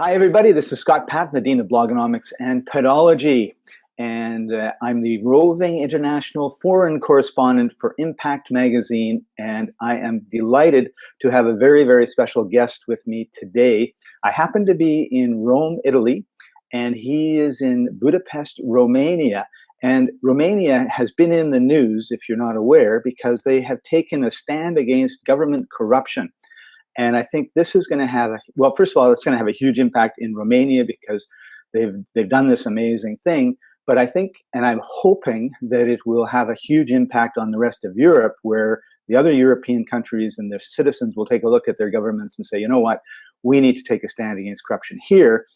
Hi, everybody. This is Scott Paton, the Dean of Blogonomics and Pedology. And uh, I'm the roving international foreign correspondent for Impact Magazine. And I am delighted to have a very, very special guest with me today. I happen to be in Rome, Italy, and he is in Budapest, Romania. And Romania has been in the news, if you're not aware, because they have taken a stand against government corruption. And I think this is going to have, a, well, first of all, it's going to have a huge impact in Romania because they've, they've done this amazing thing. But I think, and I'm hoping that it will have a huge impact on the rest of Europe where the other European countries and their citizens will take a look at their governments and say, you know what, we need to take a stand against corruption here.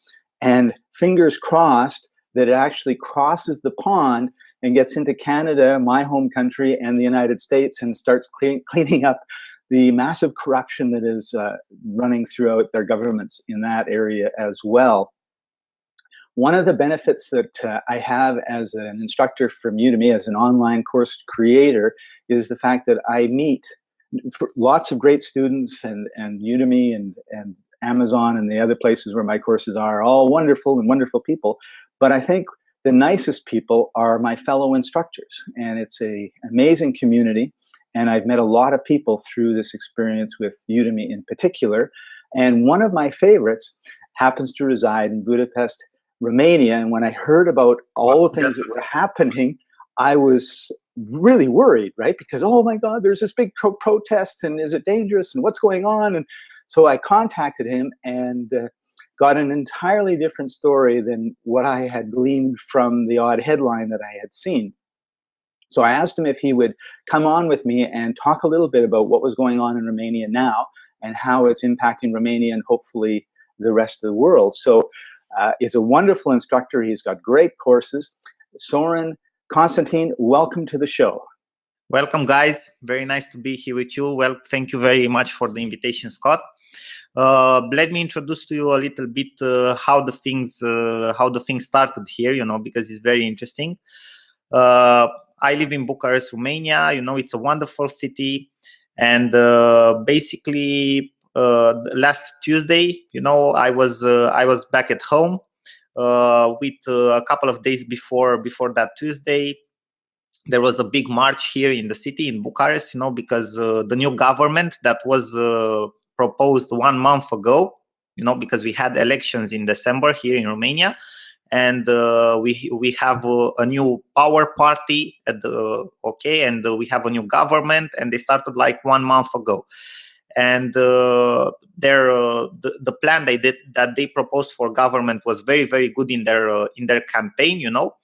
And fingers crossed that it actually crosses the pond and gets into Canada, my home country, and the United States and starts clean, cleaning up the massive corruption that is uh, running throughout their governments in that area as well. One of the benefits that uh, I have as an instructor from Udemy, as an online course creator, is the fact that I meet lots of great students and, and Udemy and, and Amazon and the other places where my courses are, all wonderful and wonderful people. But I think the nicest people are my fellow instructors. And it's a amazing community. And I've met a lot of people through this experience with Udemy in particular. And one of my favorites happens to reside in Budapest, Romania. And when I heard about all the things that were happening, I was really worried, right? Because, oh my God, there's this big pro protest and is it dangerous and what's going on? And so I contacted him and uh, got an entirely different story than what I had gleaned from the odd headline that I had seen. So I asked him if he would come on with me and talk a little bit about what was going on in Romania now and how it's impacting Romania and hopefully the rest of the world. So uh, he's a wonderful instructor. He's got great courses. Sorin Constantin, welcome to the show. Welcome, guys. Very nice to be here with you. Well, thank you very much for the invitation, Scott. Uh, let me introduce to you a little bit uh, how the things uh, how the things started here. You know, because it's very interesting. I live in Bucharest, Romania. You know, it's a wonderful city. And uh, basically, uh, last Tuesday, you know, I was uh, I was back at home uh, with uh, a couple of days before before that Tuesday. There was a big march here in the city in Bucharest, you know, because uh, the new government that was proposed one month ago, you know, because we had elections in December here in Romania and uh, we we have a, a, new power party at the okay and uh, we have a new government and they started like one month ago. And uh, their uh, the, the plan they did that they proposed for government was very very good in their uh, in their campaign you know?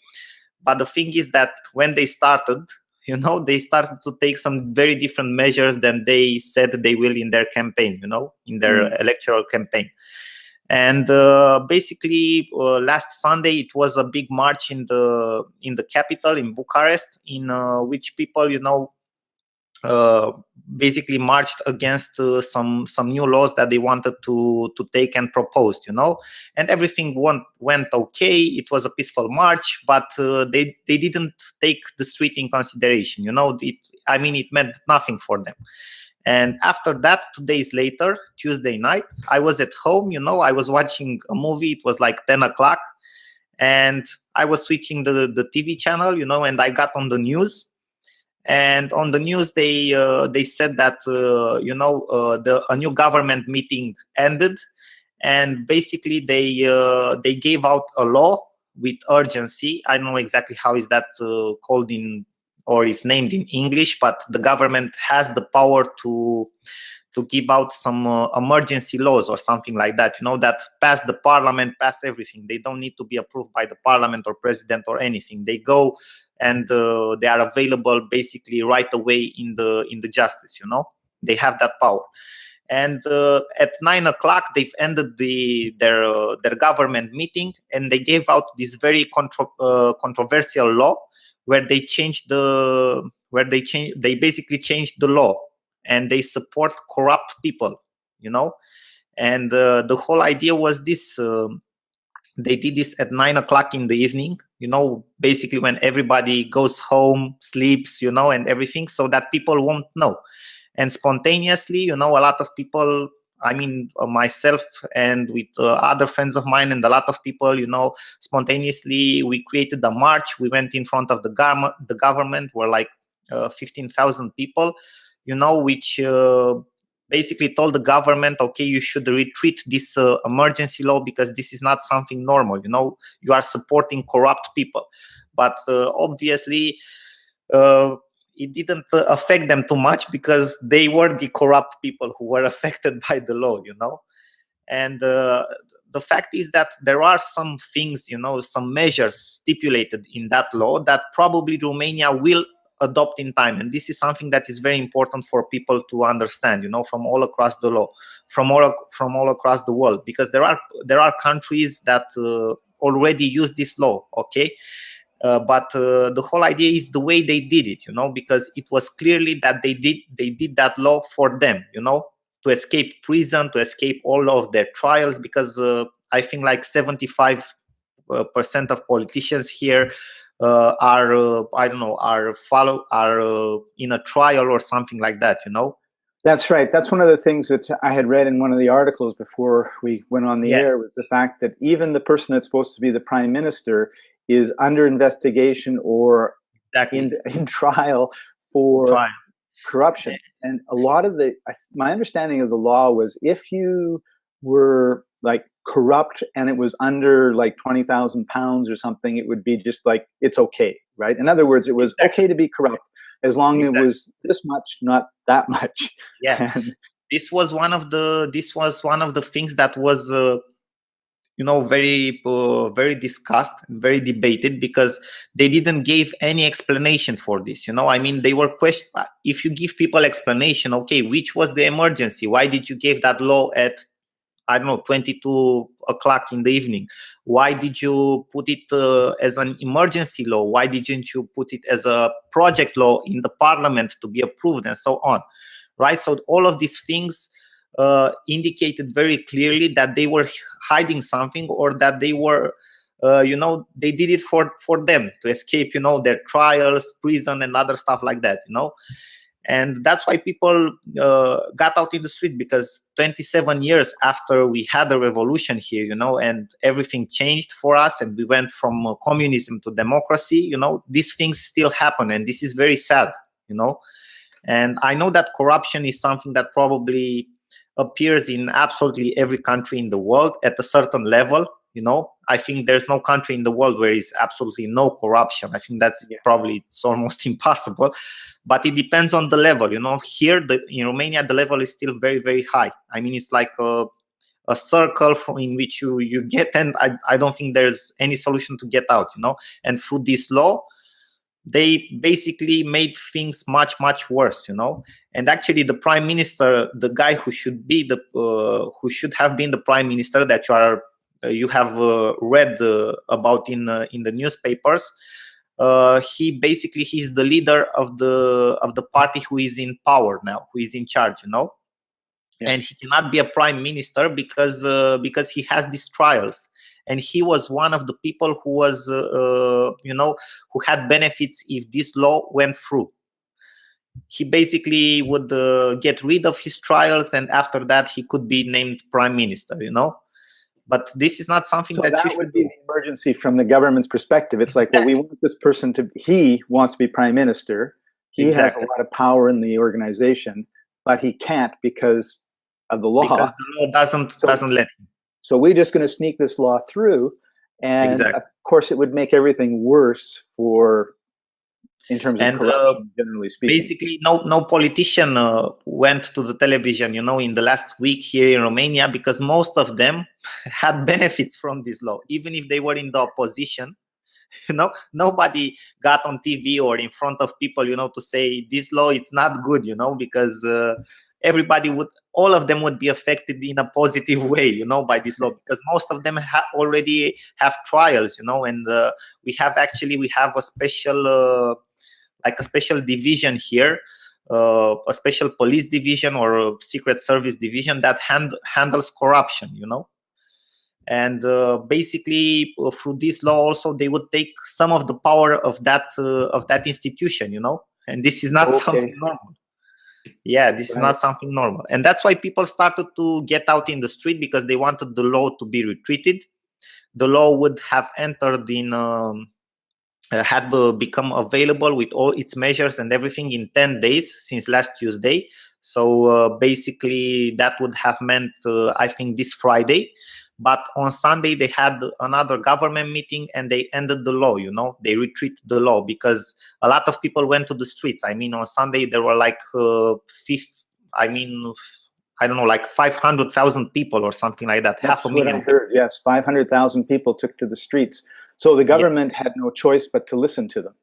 But the thing is that when they started you know they started to take some very different measures than they said they will in their campaign you know in their mm. electoral campaign and uh, basically uh, last sunday it was a big march in the in the capital in bucharest in uh, which people you know uh, basically marched against uh, some some new laws that they wanted to to take and proposed you know? And everything went went okay. It was a peaceful march but uh, they they didn't take the street in consideration you know? It i mean it meant nothing for them and after that, two days later, Tuesday night, I was at home, you know, I was watching a movie. It was like 10 o'clock. And I was switching the, the TV channel, you know, and I got on the news. And on the news, they uh, they said that, uh, you know, uh, the a new government meeting ended. And basically, they uh, they gave out a law with urgency. I don't know exactly how is that uh, called in or is named in English, but the government has the power to to give out some uh, emergency laws or something like that. You know that pass the parliament, pass everything. They don't need to be approved by the parliament or president or anything. They go and uh, they are available basically right away in the in the justice. You know they have that power. And uh, at nine o'clock, they've ended the their uh, their government meeting, and they gave out this very contro uh, controversial law where they changed the where they change they basically changed the law and they support corrupt people you know? And uh, the whole idea was this uh, they did this at nine o'clock in the evening you know basically when everybody goes home sleeps you know and everything so that people won't know. And spontaneously you know a lot of people I mean, uh, myself and with uh, other friends of mine and a lot of people, you know, spontaneously we created a march. We went in front of the, gov- the government, were like uh, 15,000 people, you know, which uh, basically told the government, okay, you should retreat this uh, emergency law because this is not something normal. You know, you are supporting corrupt people. But uh, obviously, it didn't affect them too much because they were the corrupt people who were affected by the law you know? And uh, the fact is that there are some things you know some measures stipulated in that law that probably romania will adopt in time. And this is something that is very important for people to understand you know from all across the law from all from all across the world because there are there are countries that uh, already use this law okay uh, but uh, the whole idea is the way they did it you know because it was clearly that they did they did that law for them you know to escape prison to escape all of their trials because uh, i think like 75 uh, percent of politicians here uh, are uh, i don't know are follow are in a trial or something like that you know that's right. That's one of the things that I had read in one of the articles before we went on the yeah. air was the fact that even the person that's supposed to be the prime minister is under investigation or exactly. in, in trial for trial. corruption. And a lot of the, my understanding of the law was if you were like corrupt and it was under like 20,000 pounds or something, it would be just like, it's okay, right? In other words, it was exactly. okay to be corrupt as long exactly. as it was this much, not that much. Yeah. And, this was one of the this was one of the things that was uh, you know very uh, very discussed very debated because they didn't give any explanation for this you know? I mean they were question uh, if you give people explanation okay which was the emergency? Why did you give that law at i don't know 22 o'clock in the evening? Why did you put it uh, as an emergency law? Why didn't you put it as a project law in the parliament to be approved and so on right? So all of these things uh, indicated very clearly that they were hiding something or that they were uh, you know they did it for for them to escape you know their trials prison and other stuff like that you know? And that's why people uh, got out in the street because 27 years after we had a revolution here you know and everything changed for us and we went from uh, communism to democracy you know these things still happen and this is very sad you know? And i know that corruption is something that probably appears in absolutely every country in the world at a certain level you know? I think there's no country in the world where is absolutely no corruption. I think that's yeah. probably it's almost impossible but it depends on the level you know? Here the, in romania the level is still very very high. I mean it's like a, a circle from in which you you get and I, I don't think there's any solution to get out you know? And through this law they basically made things much much worse you know? And actually the prime minister the guy who should be the uh, who should have been the prime minister that you are uh, you have uh, read uh, about in uh, in the newspapers uh, he basically he's the leader of the of the party who is in power now who is in charge you know? Yes. and he cannot be a prime minister because because he has these trials and he was one of the people who was uh, uh, you know who had benefits if this law went through. He basically would uh, get rid of his trials and after that he could be named prime minister you know? But this is not something so that, that would be an emergency from the government's perspective. It's like well we want this person to he wants to be prime minister. He exactly. has a lot of power in the organization but he can't because of the law. Because the law doesn't so, doesn't let him so we're just going to sneak this law through. And exactly. of course, it would make everything worse for in terms and, of corruption, uh, generally speaking. Basically, no no politician uh, went to the television, you know, in the last week here in Romania because most of them had benefits from this law, even if they were in the opposition. You know, nobody got on TV or in front of people, you know, to say this law it's not good, you know, because uh, everybody would all of them would be affected in a positive way you know by this law because most of them ha already have trials you know and uh, we have actually we have a special uh, like a special division here uh, a special police division or a secret service division that hand handles corruption you know. And uh, basically uh, through this law also they would take some of the power of that uh, of that institution you know. And this is not okay. something normal yeah this right. is not something normal. And that's why people started to get out in the street because they wanted the law to be retreated. The law would have entered in um, uh, had uh, become available with all its measures and everything in 10 days since last tuesday. So uh, basically that would have meant uh, i think this friday but on sunday they had another government meeting and they ended the law you know they retreated the law because a lot of people went to the streets i mean on sunday there were like uh, fifth, i mean I don't know, like 500,000 people or something like that. That's half a million. Heard. Yes, 500,000 people took to the streets. So the government yes. had no choice but to listen to them.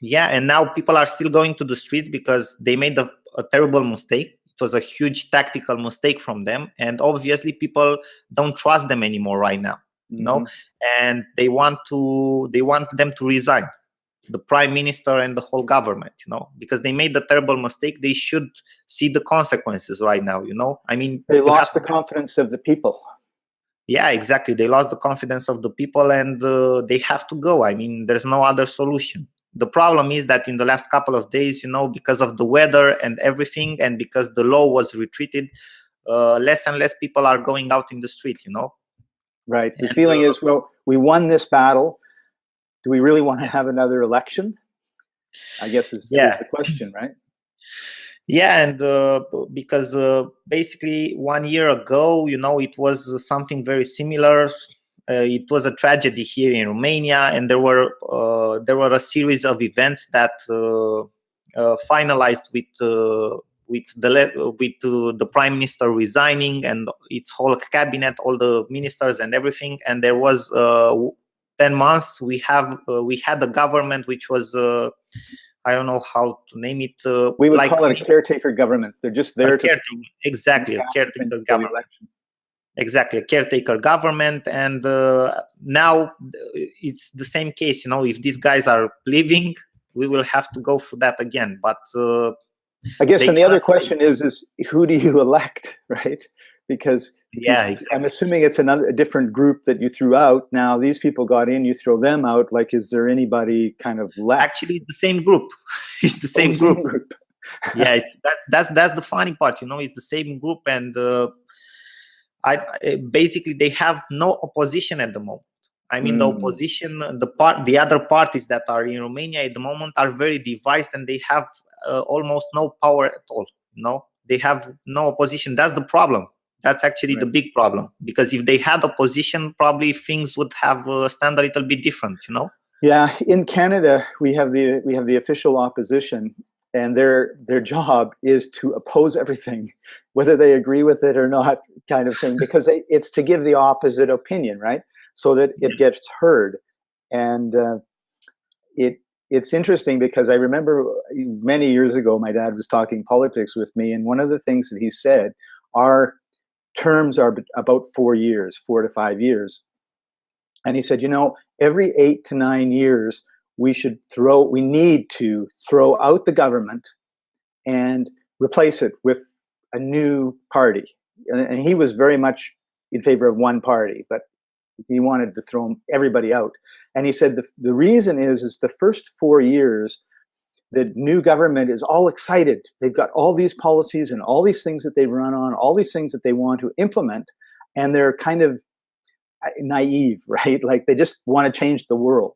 Yeah, and now people are still going to the streets because they made a, a terrible mistake. Was a huge tactical mistake from them, and obviously people don't trust them anymore right now. Mm-hmm. You know, mm-hmm. and they want to they want them to resign the prime minister and the whole government you know because they made the terrible mistake they should see the consequences right now you know i mean they lost the confidence of the people yeah exactly they lost the confidence of the people and uh, they have to go i mean there's no other solution the problem is that in the last couple of days you know because of the weather and everything and because the law was retreated uh, less and less people are going out in the street you know right the and, feeling uh, is well we won this battle do we really want to have another election? I guess is, yeah. is the question, right? Yeah, and uh, because uh, basically one year ago, you know, it was something very similar. Uh, it was a tragedy here in Romania, and there were uh, there were a series of events that uh, uh, finalized with with the with the prime minister resigning and its whole cabinet, all the ministers and everything, and there was 10 months we have uh, we had a government which was uh, I don't know how to name it. Uh, we would like, call it a caretaker government. They're just there to exactly a caretaker government. Exactly, a caretaker government, and uh, now it's the same case. You know, if these guys are leaving, we will have to go for that again. But uh, I guess, and the other question is, is who do you elect, right? Because yeah exactly. i'm assuming it's another a different group that you threw out now these people got in you throw them out like is there anybody kind of left actually the same group it's the same oh, group, same group. yeah it's, that's that's that's the funny part you know it's the same group and uh, I, basically they have no opposition at the moment I mean, mm. the opposition, the part, the other parties that are in Romania at the moment are very divided, and they have uh, almost no power at all. no, they have no opposition. That's the problem that's actually right. the big problem because if they had opposition probably things would have uh, stand a little bit different you know yeah in canada we have the we have the official opposition and their their job is to oppose everything whether they agree with it or not kind of thing because they, it's to give the opposite opinion right? So that it gets heard. And uh, it it's interesting because I remember many years ago my dad was talking politics with me and one of the things that he said our terms are about four years, four to five years. And he said, you know, every eight to nine years, we should throw, we need to throw out the government and replace it with a new party. And he was very much in favor of one party, but he wanted to throw everybody out. And he said the, the reason is, is the first four years, the new government is all excited. They've got all these policies and all these things that they run on, all these things that they want to implement, and they're kind of uh, naive, right? Like they just want to change the world.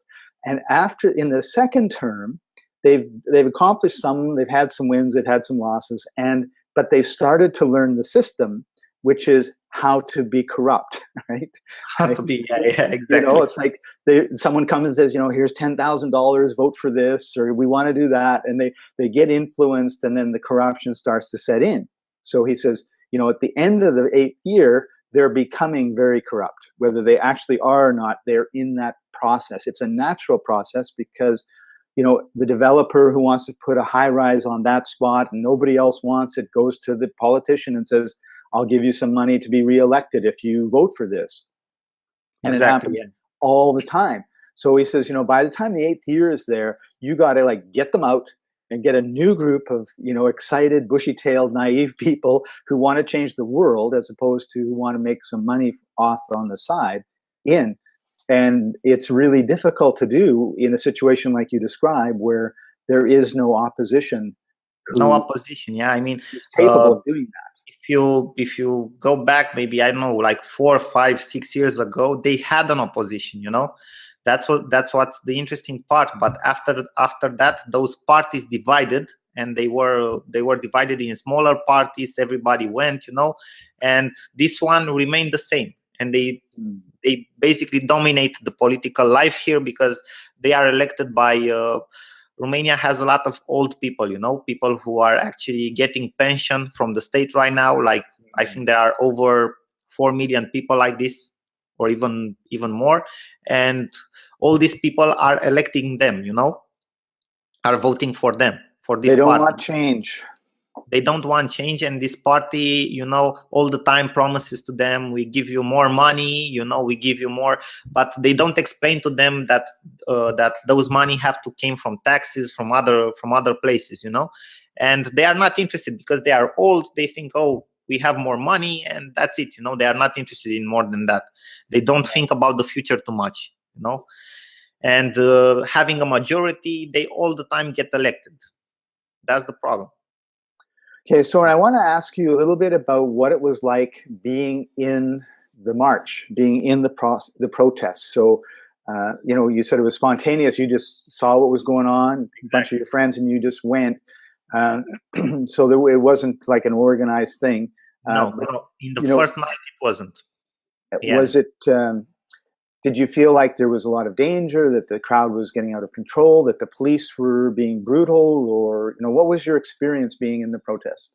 And after in the second term, they've they've accomplished some, they've had some wins, they've had some losses, and but they've started to learn the system, which is how to be corrupt, right? How to be, yeah, yeah exactly. You know, it's like they, someone comes and says, you know, here's ten thousand dollars, vote for this, or we want to do that, and they they get influenced, and then the corruption starts to set in. So he says, you know, at the end of the eighth year, they're becoming very corrupt, whether they actually are or not. They're in that process. It's a natural process because you know the developer who wants to put a high rise on that spot and nobody else wants it goes to the politician and says I'll give you some money to be reelected if you vote for this. And exactly. it happens all the time. So he says, you know, by the time the eighth year is there, you got to like get them out and get a new group of, you know, excited, bushy-tailed, naive people who want to change the world as opposed to who want to make some money off on the side in. And it's really difficult to do in a situation like you describe where there is no opposition no opposition. Yeah, I mean, capable uh, of doing that. If you if you go back, maybe I don't know, like four, five, six years ago, they had an opposition. You know, that's what that's what's the interesting part. But after after that, those parties divided, and they were they were divided in smaller parties. Everybody went, you know, and this one remained the same, and they they basically dominate the political life here because they are elected by. Uh, Romania has a lot of old people, you know, people who are actually getting pension from the state right now. Like I mm-hmm. think there are over four million people like this, or even even more, and all these people are electing them, you know, are voting for them for this. They don't party. want change they don't want change and this party you know all the time promises to them we give you more money you know we give you more but they don't explain to them that uh, that those money have to came from taxes from other from other places you know and they are not interested because they are old they think oh we have more money and that's it you know they are not interested in more than that they don't think about the future too much you know and uh, having a majority they all the time get elected that's the problem Okay, so I want to ask you a little bit about what it was like being in the march, being in the pro the protests. So, uh, you know, you said it was spontaneous. You just saw what was going on, exactly. a bunch of your friends, and you just went. Uh, so there, it wasn't like an organized thing. No, uh, no. in the first know, night it wasn't. Yeah. Was it? Um, did you feel like there was a lot of danger that the crowd was getting out of control that the police were being brutal or you know what was your experience being in the protest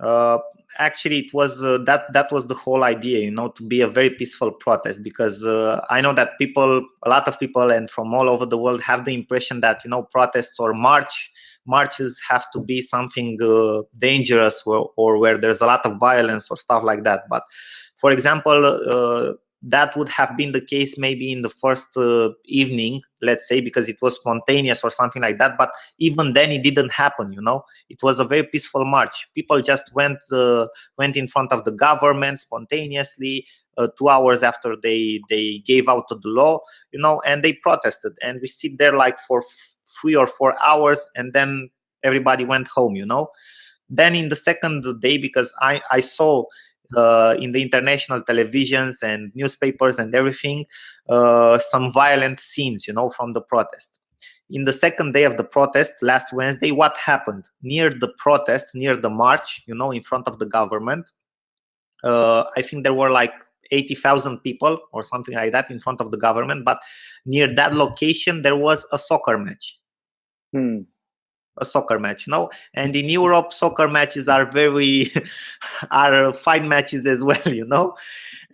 uh, actually it was uh, that that was the whole idea you know to be a very peaceful protest because uh, i know that people a lot of people and from all over the world have the impression that you know protests or march marches have to be something uh, dangerous or, or where there's a lot of violence or stuff like that. But for example uh, that would have been the case maybe in the first uh, evening let's say because it was spontaneous or something like that but even then it didn't happen you know? It was a very peaceful march. People just went uh, went in front of the government spontaneously uh, two hours after they they gave out the law you know and they protested. And we sit there like for three or four hours and then everybody went home you know? Then in the second day because i i saw uh, in the international televisions and newspapers and everything uh, some violent scenes you know from the protest. In the second day of the protest last wednesday what happened? Near the protest near the march you know in front of the government uh, i think there were like 80,000 people or something like that in front of the government but near that location there was a soccer match. Hmm a soccer match no and in europe soccer matches are very are fine matches as well you know?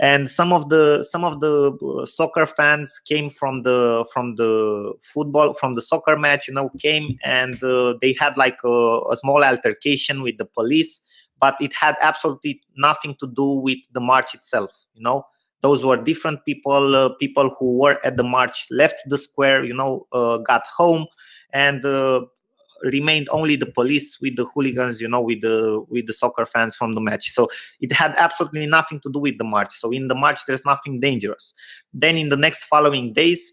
And some of the some of the uh, soccer fans came from the from the football from the soccer match you know came and uh, they had like a, a small altercation with the police but it had absolutely nothing to do with the march itself you know? Those were different people uh, people who were at the march left the square you know uh, got home and uh, remained only the police with the hooligans you know with the with the soccer fans from the match. So it had absolutely nothing to do with the march. So in the march there's nothing dangerous. Then in the next following days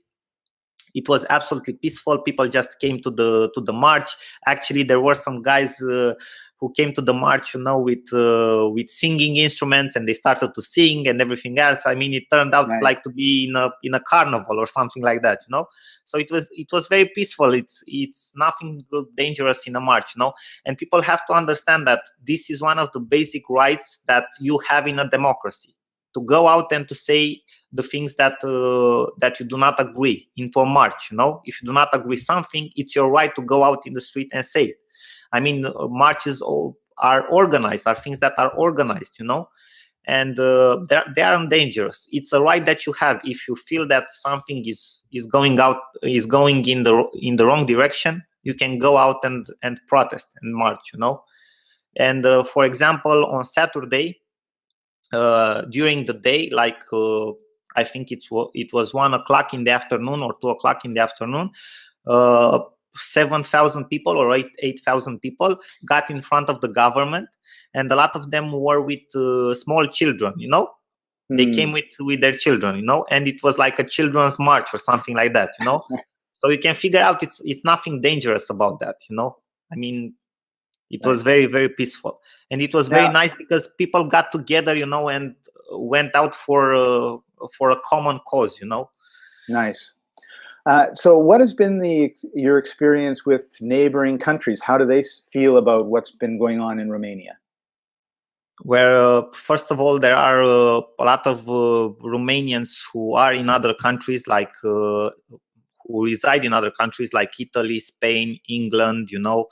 it was absolutely peaceful. People just came to the to the march. Actually there were some guys uh, who came to the march you know with uh, with singing instruments and they started to sing and everything else. I mean it turned out right. like to be in a in a carnival or something like that you know? So it was it was very peaceful. It's it's nothing dangerous in a march you know? And people have to understand that this is one of the basic rights that you have in a democracy to go out and to say the things that uh, that you do not agree into a march you know? If you do not agree something it's your right to go out in the street and say it I mean, uh, marches are organized, are things that are organized, you know, and uh, they aren't dangerous. It's a right that you have if you feel that something is is going out is going in the in the wrong direction. You can go out and and protest and march, you know. And uh, for example, on Saturday, uh, during the day, like uh, I think it's it was one o'clock in the afternoon or two o'clock in the afternoon. Uh, 7,000 people or 8,000 people got in front of the government and a lot of them were with uh, small children you know mm. they came hmm. with with their children you know and it was like a children's march or something like that you know so you can figure out it's it's nothing dangerous about that you know i mean It was very very peaceful, and it was very nice because people got together, you know, and went out for uh, for a common cause, you know. Nice. Uh, so, what has been the your experience with neighboring countries? How do they feel about what's been going on in Romania? Uh, first of all, there are uh, a lot of uh, Romanians who are in other countries, like uh, who reside in other countries like Italy, Spain, England. You know,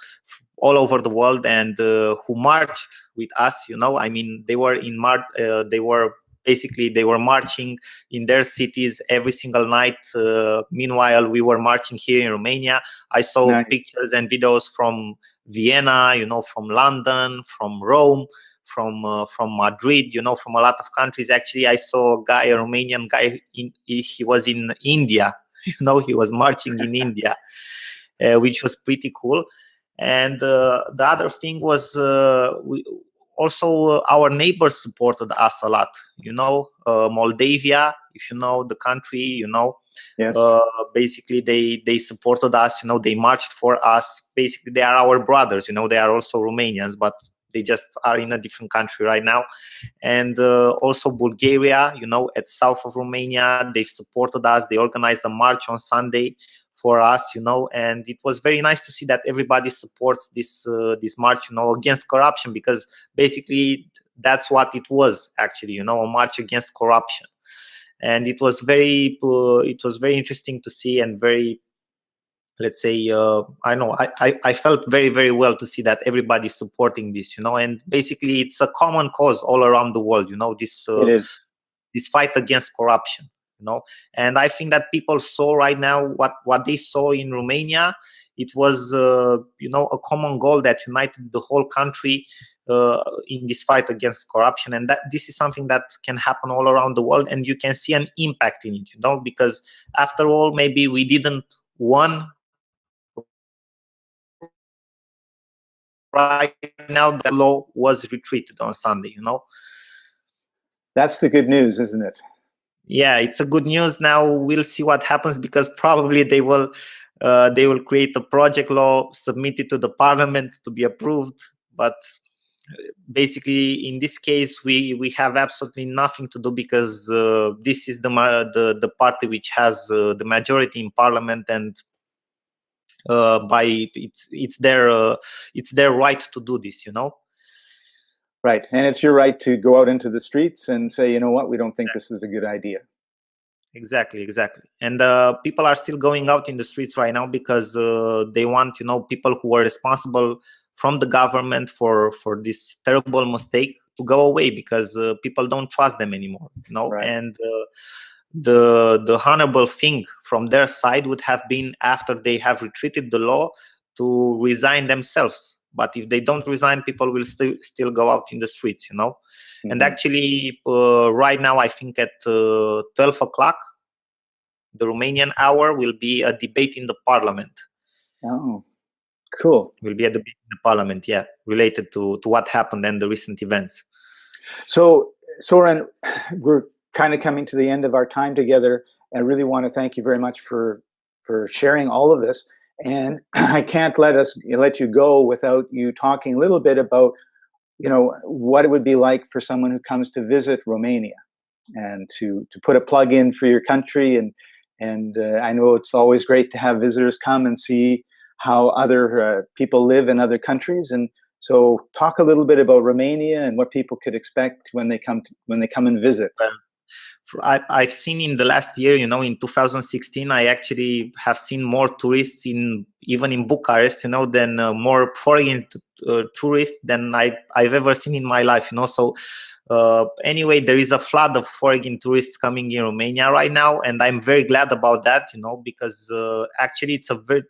all over the world, and uh, who marched with us. You know, I mean, they were in Mar- they were basically they were marching in their cities every single night. Uh, meanwhile we were marching here in romania. I saw nice. pictures and videos from vienna you know from london from rome from uh, from madrid you know from a lot of countries. Actually i saw a guy a romanian guy in, he was in india. You know he was marching in india uh, which was pretty cool. And uh, the other thing was uh, we also uh, our neighbors supported us a lot you know uh, moldavia if you know the country you know. Yes. Uh, basically they they supported us you know they marched for us. Basically they are our brothers you know they are also romanians but they just are in a different country right now. And uh, also bulgaria you know at south of romania they've supported us they organized a march on sunday for us you know and it was very nice to see that everybody supports this uh, this march you know against corruption because basically that's what it was actually you know a march against corruption. And it was very uh, it was very interesting to see and very let's say uh, i know I, I, I felt very very well to see that everybody's supporting this you know and basically it's a common cause all around the world you know this uh, this fight against corruption know? And i think that people saw right now what what they saw in romania. It was uh, you know a common goal that united the whole country uh, in this fight against corruption. And that this is something that can happen all around the world and you can see an impact in it you know? Because after all maybe we didn't won right now the law was retreated on sunday you know? That's the good news isn't it yeah it's a good news. Now we'll see what happens because probably they will uh, they will create a project law submit it to the parliament to be approved. But uh, basically in this case we we have absolutely nothing to do because uh, this is the the the party which has uh, the majority in parliament and uh, by it's it's their uh, it's their right to do this you know Right. And it's your right to go out into the streets and say, you know what, we don't think this is a good idea. Exactly, exactly. And uh, people are still going out in the streets right now because uh, they want, you know, people who are responsible from the government for for this terrible mistake to go away because uh, people don't trust them anymore, you know. Right. And uh, the the honorable thing from their side would have been after they have retreated the law to resign themselves but if they don't resign people will still still go out in the streets you know? Mm-hmm. and actually uh, right now i think at uh, 12 o'clock the romanian hour will be a debate in the parliament. Oh cool. Will be a debate in the parliament yeah related to to what happened and the recent events. So sorin we're kind of coming to the end of our time together. I really want to thank you very much for for sharing all of this and I can't let us let you go without you talking a little bit about, you know, what it would be like for someone who comes to visit Romania, and to to put a plug in for your country. And and uh, I know it's always great to have visitors come and see how other uh, people live in other countries. And so, talk a little bit about Romania and what people could expect when they come to, when they come and visit. I, have seen in the last year, you know, in 2016, I actually have seen more tourists in even in Bucharest, you know, than uh, more foreign uh, tourists than I, I've ever seen in my life, you know. So uh, anyway, there is a flood of foreign tourists coming in Romania right now, and I'm very glad about that, you know, because uh, actually it's a very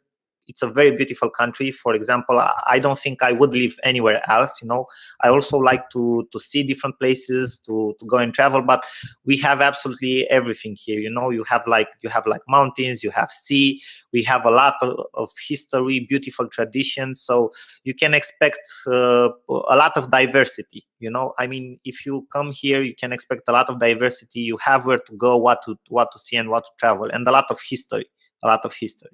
it's a very beautiful country. For example i don't think i would live anywhere else you know. I also like to to see different places to to go and travel but we have absolutely everything here you know. You have like you have like mountains you have sea we have a lot of, of history beautiful traditions so you can expect uh, a lot of diversity you know. I mean if you come here you can expect a lot of diversity. You have where to go what to what to see and what to travel and a lot of history a lot of history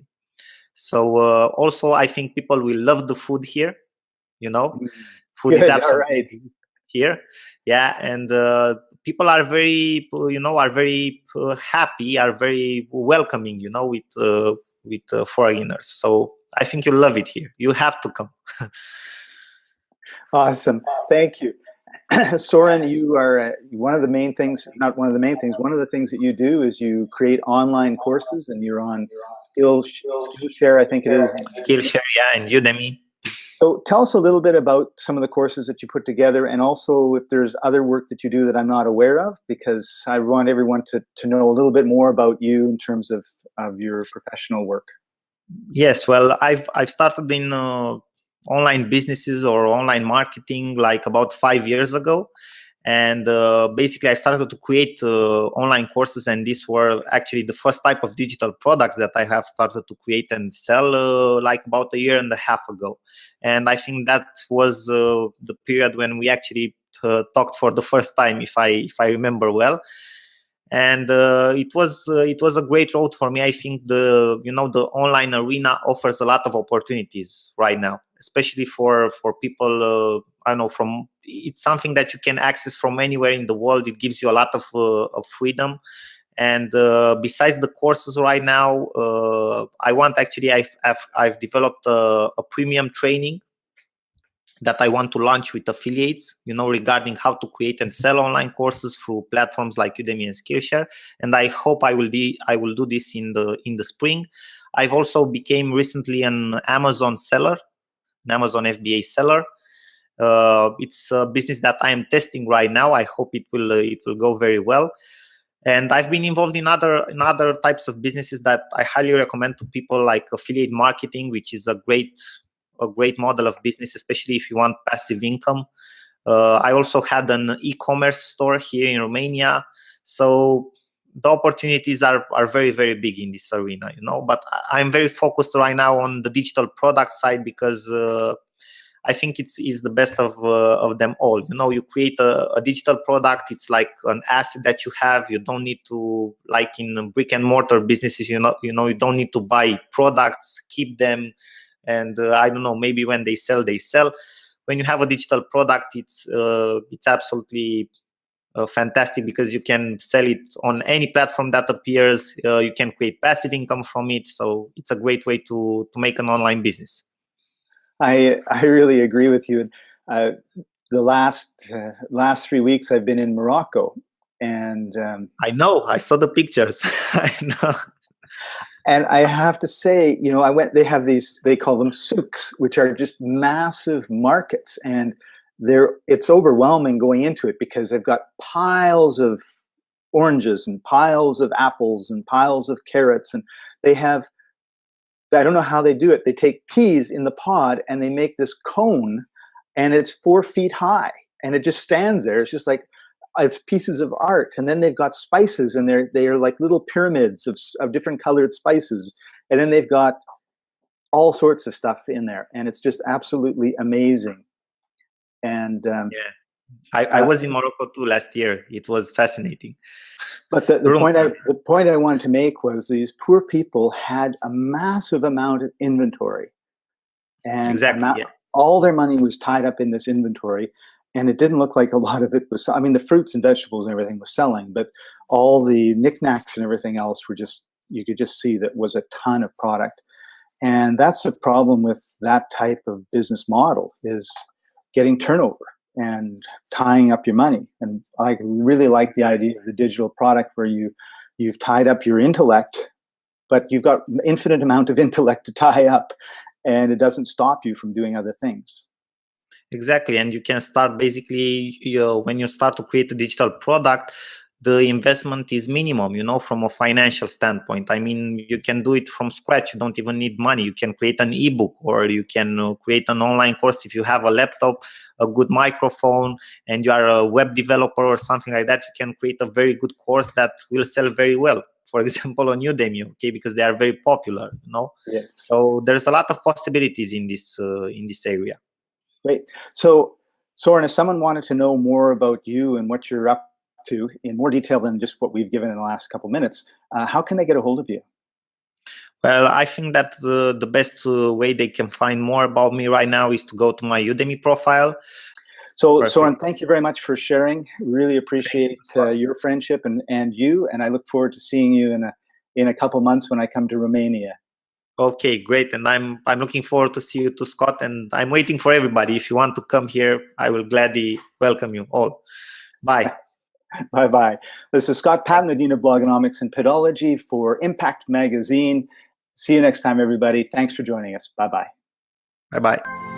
so uh, also, I think people will love the food here. You know, Mm. food is Good, absolutely right. here. Yeah, and uh, people are very, uh, you know, are very uh, happy, are very welcoming. You know, with uh, with uh, foreigners. So I think you'll love it here. You have to come. Awesome. Thank you. Sorin, you are uh, one of the main things, not one of the main things, one of the things that you do is you create online courses and you're on Skill, Skillshare, I think it is. Skillshare, yeah, and Udemy. So tell us a little bit about some of the courses that you put together and also if there's other work that you do that I'm not aware of, because I want everyone to, to know a little bit more about you in terms of, of your professional work. Yes, well, I've I've started in uh, online businesses or online marketing like about five years ago, and uh, basically I started to create uh, online courses, and these were actually the first type of digital products that I have started to create and sell uh, like about a year and a half ago, and I think that was uh, the period when we actually uh, talked for the first time, if I if I remember well. And uh, it was it was a great road for me. I think the you know the online arena offers a lot of opportunities right now especially for for people uh, i know from it's something that you can access from anywhere in the world it gives you a lot of, uh, of freedom and uh, besides the courses right now uh, i want actually i've i've, I've developed a, a premium training that I want to launch with affiliates, you know, regarding how to create and sell online courses through platforms like Udemy and Skillshare. And I hope I will be I will do this in the in the spring. I've also became recently an Amazon seller, an Amazon FBA seller. Uh, it's a business that I am testing right now. I hope it will uh, it will go very well. And I've been involved in other in other types of businesses that I highly recommend to people, like affiliate marketing, which is a great a great model of business, especially if you want passive income. Uh, I also had an e-commerce store here in Romania, so the opportunities are are very very big in this arena, you know. But I'm very focused right now on the digital product side because uh, I think it's is the best of uh, of them all. You know, you create a, a, digital product; it's like an asset that you have. You don't need to like in brick and mortar businesses. You know, you know, you don't need to buy products, keep them and uh, i don't know maybe when they sell they sell when you have a digital product it's uh, it's absolutely uh, fantastic because you can sell it on any platform that appears. Uh, you can create passive income from it. So it's a great way to to make an online business. I i really agree with you. Uh, the last uh, last three weeks i've been in morocco and um, i know. I saw the pictures. I know. And I have to say, you know, I went. They have these. They call them souks, which are just massive markets, and they're. It's overwhelming going into it because they've got piles of oranges and piles of apples and piles of carrots, and they have. I don't know how they do it. They take peas in the pod and they make this cone, and it's four feet high, and it just stands there. It's just like it's pieces of art and then they've got spices and they're they are like little pyramids of, of different colored spices and then they've got all sorts of stuff in there and it's just absolutely amazing and um, yeah I, I, was in Morocco too last year. It was fascinating. But the, the point I, the point I wanted to make was these poor people had a massive amount of inventory, and exactly, amount, yeah. all their money was tied up in this inventory and it didn't look like a lot of it was i mean the fruits and vegetables and everything was selling but all the knickknacks and everything else were just you could just see that was a ton of product and that's the problem with that type of business model is getting turnover and tying up your money. And i really like the idea of the digital product where you you've tied up your intellect but you've got infinite amount of intellect to tie up and it doesn't stop you from doing other things. Exactly and you can start basically you know, when you start to create a digital product the investment is minimum you know from a financial standpoint. I mean you can do it from scratch. You don't even need money. You can create an ebook or you can uh, create an online course if you have a laptop a good microphone and you are a web developer or something like that. You can create a very good course that will sell very well for example on udemy okay because they are very popular you know? Yes. So there's a lot of possibilities in this uh, in this area. Great. So, Sorin, if someone wanted to know more about you and what you're up to in more detail than just what we've given in the last couple minutes, uh, how can they get a hold of you? Well, I think that the, the best uh, way they can find more about me right now is to go to my Udemy profile. So, Perfect. Sorin, thank you very much for sharing. Really appreciate uh, your friendship and, and you, and I look forward to seeing you in a in a couple months when I come to Romania. Okay, great, and I'm I'm looking forward to see you to Scott, and I'm waiting for everybody. If you want to come here, I will gladly welcome you all. Bye. bye bye. This is Scott Patton, the Dean of Blogonomics and Pedology for Impact Magazine. See you next time, everybody. Thanks for joining us. Bye bye. Bye bye.